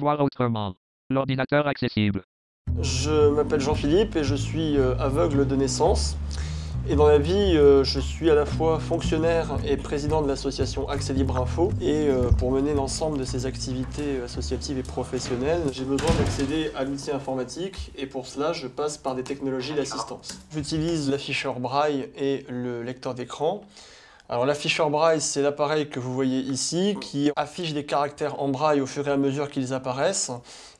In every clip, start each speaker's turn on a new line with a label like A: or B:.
A: Voir autrement. L'ordinateur accessible.
B: Je m'appelle Jean-Philippe et je suis euh, aveugle de naissance. Et dans la vie, euh, je suis à la fois fonctionnaire et président de l'association Accès Libre Info. Et euh, pour mener l'ensemble de ces activités associatives et professionnelles, j'ai besoin d'accéder à l'outil informatique et pour cela, je passe par des technologies d'assistance. J'utilise l'afficheur braille et le lecteur d'écran. Alors l'afficheur braille, c'est l'appareil que vous voyez ici qui affiche des caractères en braille au fur et à mesure qu'ils apparaissent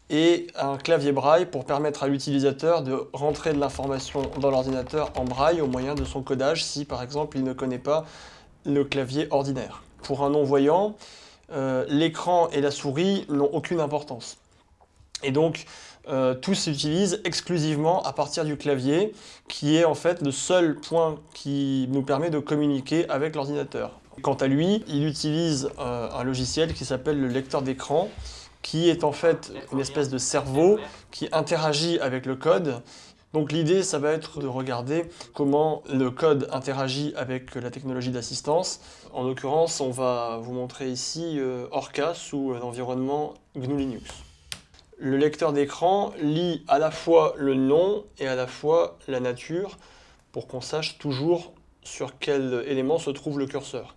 B: et un clavier braille pour permettre à l'utilisateur de rentrer de l'information dans l'ordinateur en braille au moyen de son codage si par exemple il ne connaît pas le clavier ordinaire. Pour un non-voyant, euh, l'écran et la souris n'ont aucune importance. Et donc, euh, tout s'utilise exclusivement à partir du clavier, qui est en fait le seul point qui nous permet de communiquer avec l'ordinateur. Quant à lui, il utilise euh, un logiciel qui s'appelle le lecteur d'écran, qui est en fait une espèce de cerveau qui interagit avec le code. Donc l'idée, ça va être de regarder comment le code interagit avec la technologie d'assistance. En l'occurrence, on va vous montrer ici euh, Orca sous l'environnement GNU Linux. Le lecteur d'écran lit à la fois le nom et à la fois la nature pour qu'on sache toujours sur quel élément se trouve le curseur.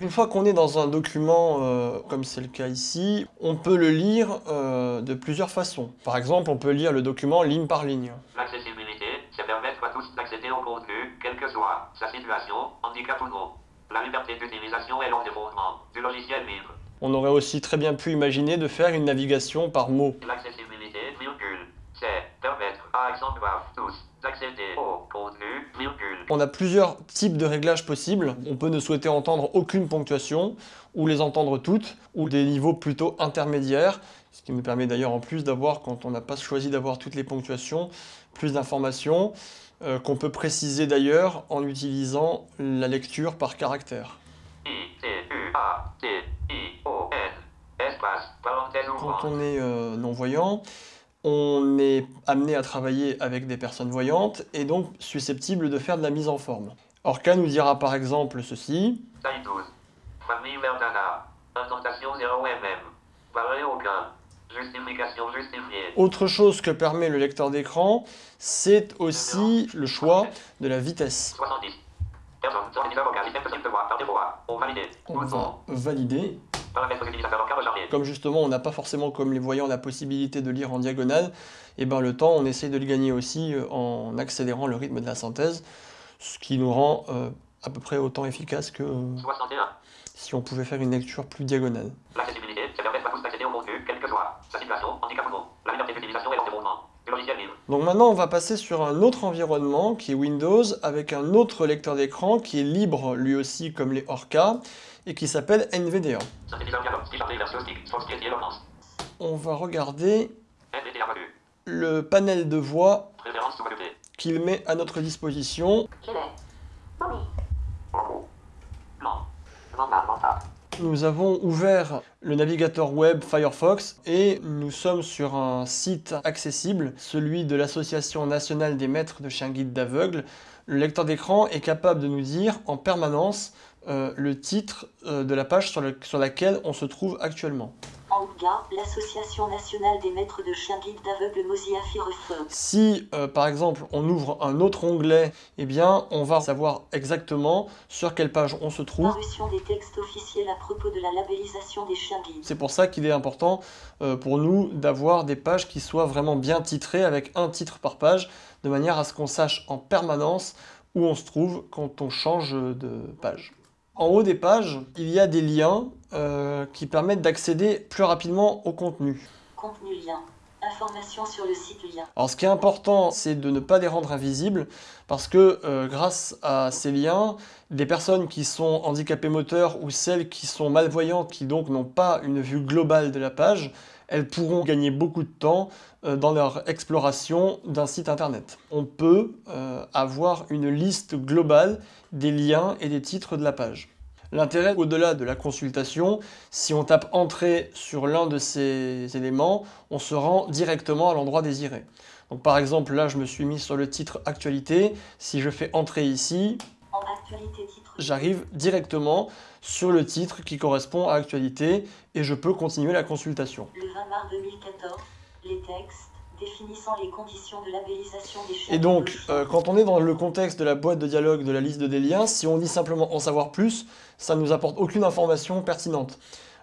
B: Une fois qu'on est dans un document, euh, comme c'est le cas ici, on peut le lire euh, de plusieurs façons. Par exemple, on peut lire le document ligne par ligne.
C: L'accessibilité, c'est permettre à tous d'accéder au contenu, quelle que soit sa situation, handicap ou non. La liberté d'utilisation est fondements du logiciel libre.
B: On aurait aussi très bien pu imaginer de faire une navigation par mots.
C: L'accessibilité, virgule, c'est permettre à exemple à tous d'accéder au contenu, virgule.
B: On a plusieurs types de réglages possibles. On peut ne souhaiter entendre aucune ponctuation, ou les entendre toutes, ou des niveaux plutôt intermédiaires, ce qui nous permet d'ailleurs en plus d'avoir, quand on n'a pas choisi d'avoir toutes les ponctuations, plus d'informations, euh, qu'on peut préciser d'ailleurs en utilisant la lecture par caractère.
C: I, T, U, A, T,
B: Quand
C: ouvrante.
B: on est euh, non-voyant, on est amené à travailler avec des personnes voyantes et donc susceptible de faire de la mise en forme. Orca nous dira par exemple ceci.
C: Taille 12. Famille Verdana. Intentation 0 mm. Barré aucun. Justification justifiée.
B: Autre chose que permet le lecteur d'écran, c'est aussi le choix de la vitesse.
C: 70. Personne. 79 vocal. Système possible de voix. Par défaut. On
B: va valider. Comme justement on n'a pas forcément comme les voyants la possibilité de lire en diagonale, et ben le temps on essaye de le gagner aussi euh, en accélérant le rythme de la synthèse, ce qui nous rend euh, à peu près autant efficace que euh,
C: 61.
B: si on pouvait faire une lecture plus diagonale.
C: L'accessibilité, c'est permettre à tous d'accéder au contenu, quelle que soit sa situation, handicap ou non. La liberté d'utilisation est l'un des fondements du logiciel libre.
B: Donc maintenant on va passer sur un autre environnement qui est Windows avec un autre lecteur d'écran qui est libre lui aussi comme les Orca et qui s'appelle NVDA. On va regarder le panel de voix qu'il met à notre disposition. Nous avons ouvert le navigateur web Firefox et nous sommes sur un site accessible, celui de l'Association nationale des maîtres de chiens guides d'aveugles. Le lecteur d'écran est capable de nous dire en permanence euh, le titre euh, de la page sur, le- sur laquelle on se trouve actuellement.
D: L'Association nationale des maîtres de chiens guides d'aveugles.
B: Si, euh, par exemple, on ouvre un autre onglet, eh bien, on va savoir exactement sur quelle page on se trouve.
D: Parution des textes officiels à propos de la labellisation des chiens guides.
B: C'est pour ça qu'il est important euh, pour nous d'avoir des pages qui soient vraiment bien titrées avec un titre par page, de manière à ce qu'on sache en permanence où on se trouve quand on change de page. En haut des pages, il y a des liens euh, qui permettent d'accéder plus rapidement au contenu.
D: Contenu lien. Information sur le site lien.
B: Alors ce qui est important, c'est de ne pas les rendre invisibles, parce que euh, grâce à ces liens, des personnes qui sont handicapées moteurs ou celles qui sont malvoyantes, qui donc n'ont pas une vue globale de la page, elles pourront gagner beaucoup de temps euh, dans leur exploration d'un site internet. On peut euh, avoir une liste globale des liens et des titres de la page. L'intérêt, au-delà de la consultation, si on tape « Entrée » sur l'un de ces éléments, on se rend directement à l'endroit désiré. Donc par exemple, là, je me suis mis sur le titre « Actualité ». Si je fais « Entrée » ici,
D: En
B: j'arrive directement sur le titre qui correspond à actualité et je peux continuer la consultation.
D: Le 20 mars 2014, les textes définissant les conditions de labellisation des chaînes.
B: Et donc, euh, quand on est dans le contexte de la boîte de dialogue de la liste de des liens, si on dit simplement en savoir plus, ça ne nous apporte aucune information pertinente.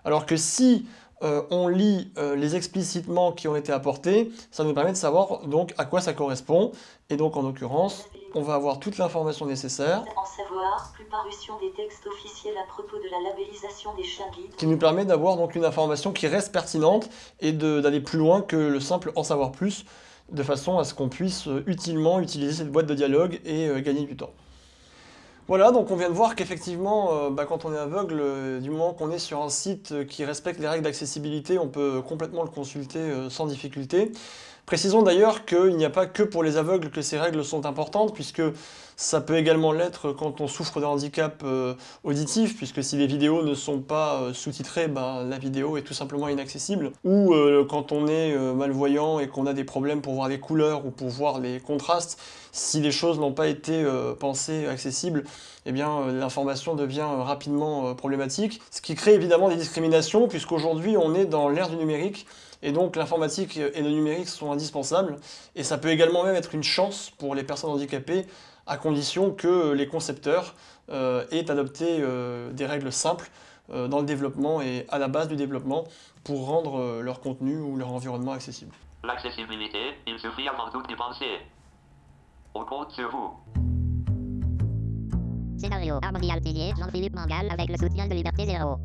B: Alors que si euh, on lit euh, les explicitements qui ont été apportés, ça nous permet de savoir donc à quoi ça correspond. Et donc en l'occurrence, on va avoir toute l'information nécessaire
D: En savoir, plus parution des textes officiels à propos de la labellisation des chiens guides.
B: qui nous permet d'avoir donc une information qui reste pertinente et d'aller plus loin que le simple en savoir plus, de façon à ce qu'on puisse euh, utilement utiliser cette boîte de dialogue et euh, gagner du temps. Voilà, donc on vient de voir qu'effectivement, euh, bah, quand on est aveugle, euh, du moment qu'on est sur un site qui respecte les règles d'accessibilité, on peut complètement le consulter sans difficulté. Précisons d'ailleurs qu'il n'y a pas que pour les aveugles que ces règles sont importantes, puisque ça peut également l'être quand on souffre d'un handicap euh, auditif, puisque si les vidéos ne sont pas euh, sous-titrées, ben, la vidéo est tout simplement inaccessible. Ou euh, quand on est malvoyant et qu'on a des problèmes pour voir les couleurs ou pour voir les contrastes, si les choses n'ont pas été pensées accessibles, eh bien l'information devient rapidement problématique. Ce qui crée évidemment des discriminations, puisqu'aujourd'hui on est dans l'ère du numérique, et donc l'informatique et le numérique sont indispensables, et ça peut également même être une chance pour les personnes handicapées, à condition que les concepteurs euh, aient adopté euh, des règles simples euh, dans le développement et à la base du développement pour rendre euh, leur contenu ou leur environnement accessible.
C: L'accessibilité, il suffit avant tout d'y penser. On compte sur vous.
E: Scénario Harmonie Altinier, Jean-Philippe Mangal avec le soutien de Liberté Zéro.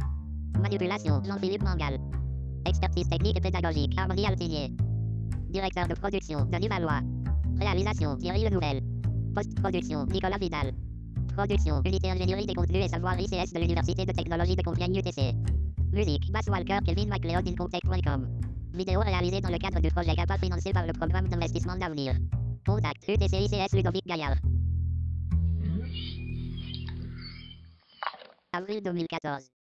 E: Manipulation Jean-Philippe Mangal. Expertise technique et pédagogique Harmonie Altinier. Directeur de production Denis Valois. Réalisation Thierry Le Nouvel. Post-production Nicolas Vidal. Production Unité Ingénierie des contenus et savoir ICS de l'Université de technologie de Compiègne UTC. Musique Bass Walker Kevin MacLeod Incontech.com. Vidéo réalisée dans le cadre du projet CAPA financé par le programme d'investissement d'avenir. Contact UTC-ICS Ludovic Gaillard. Avril 2014.